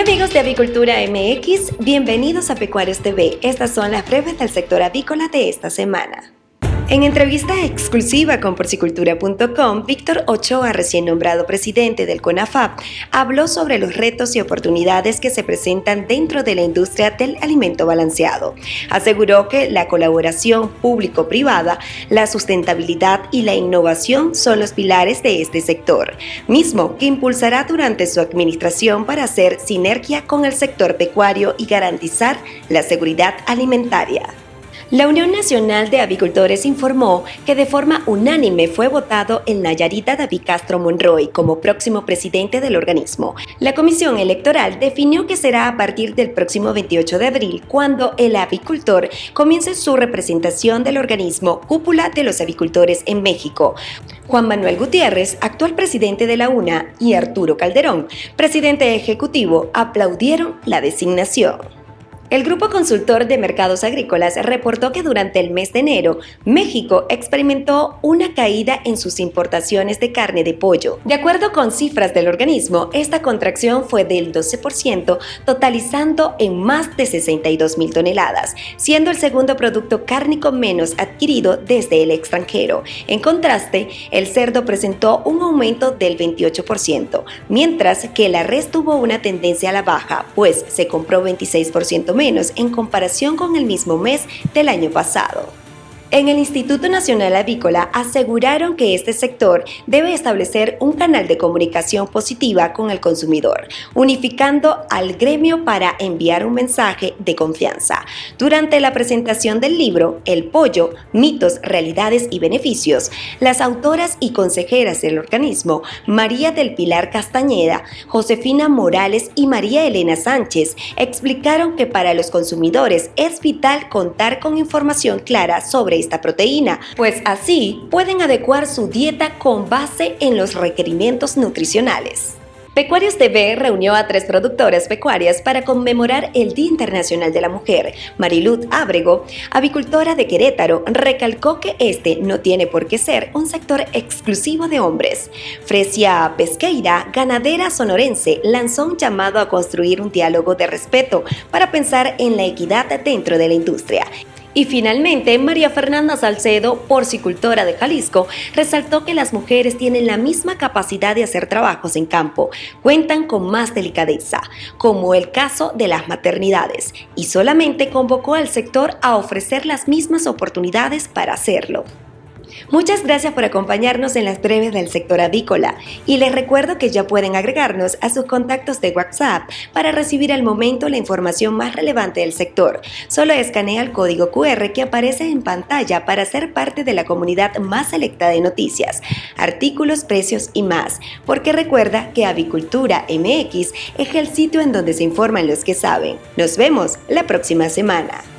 amigos de Avicultura MX, bienvenidos a Pecuarios TV. Estas son las breves del sector avícola de esta semana. En entrevista exclusiva con porcicultura.com, Víctor Ochoa, recién nombrado presidente del CONAFAP, habló sobre los retos y oportunidades que se presentan dentro de la industria del alimento balanceado. Aseguró que la colaboración público-privada, la sustentabilidad y la innovación son los pilares de este sector, mismo que impulsará durante su administración para hacer sinergia con el sector pecuario y garantizar la seguridad alimentaria. La Unión Nacional de Avicultores informó que de forma unánime fue votado el Nayarita David Castro Monroy como próximo presidente del organismo. La comisión electoral definió que será a partir del próximo 28 de abril cuando el avicultor comience su representación del organismo Cúpula de los Avicultores en México. Juan Manuel Gutiérrez, actual presidente de la UNA, y Arturo Calderón, presidente ejecutivo, aplaudieron la designación. El Grupo Consultor de Mercados Agrícolas reportó que durante el mes de enero, México experimentó una caída en sus importaciones de carne de pollo. De acuerdo con cifras del organismo, esta contracción fue del 12%, totalizando en más de 62 mil toneladas, siendo el segundo producto cárnico menos adquirido desde el extranjero. En contraste, el cerdo presentó un aumento del 28%, mientras que la res tuvo una tendencia a la baja, pues se compró 26% menos en comparación con el mismo mes del año pasado. En el Instituto Nacional Avícola aseguraron que este sector debe establecer un canal de comunicación positiva con el consumidor, unificando al gremio para enviar un mensaje de confianza. Durante la presentación del libro El pollo, mitos, realidades y beneficios, las autoras y consejeras del organismo, María del Pilar Castañeda, Josefina Morales y María Elena Sánchez, explicaron que para los consumidores es vital contar con información clara sobre esta proteína, pues así pueden adecuar su dieta con base en los requerimientos nutricionales. Pecuarios TV reunió a tres productoras pecuarias para conmemorar el Día Internacional de la Mujer. Mariluz Ábrego, avicultora de Querétaro, recalcó que este no tiene por qué ser un sector exclusivo de hombres. Fresia Pesqueira, ganadera sonorense, lanzó un llamado a construir un diálogo de respeto para pensar en la equidad dentro de la industria y finalmente, María Fernanda Salcedo, porcicultora de Jalisco, resaltó que las mujeres tienen la misma capacidad de hacer trabajos en campo, cuentan con más delicadeza, como el caso de las maternidades, y solamente convocó al sector a ofrecer las mismas oportunidades para hacerlo. Muchas gracias por acompañarnos en las breves del sector avícola y les recuerdo que ya pueden agregarnos a sus contactos de WhatsApp para recibir al momento la información más relevante del sector. Solo escanea el código QR que aparece en pantalla para ser parte de la comunidad más selecta de noticias, artículos, precios y más, porque recuerda que Avicultura MX es el sitio en donde se informan los que saben. Nos vemos la próxima semana.